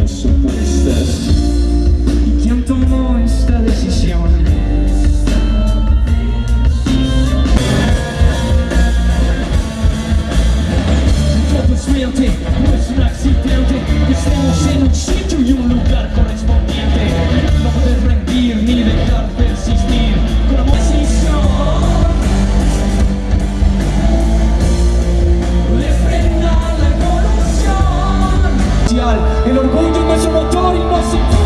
conheço, conheceste E quem tomou esta decisão El orgullo es nuestro motor y nos impulsa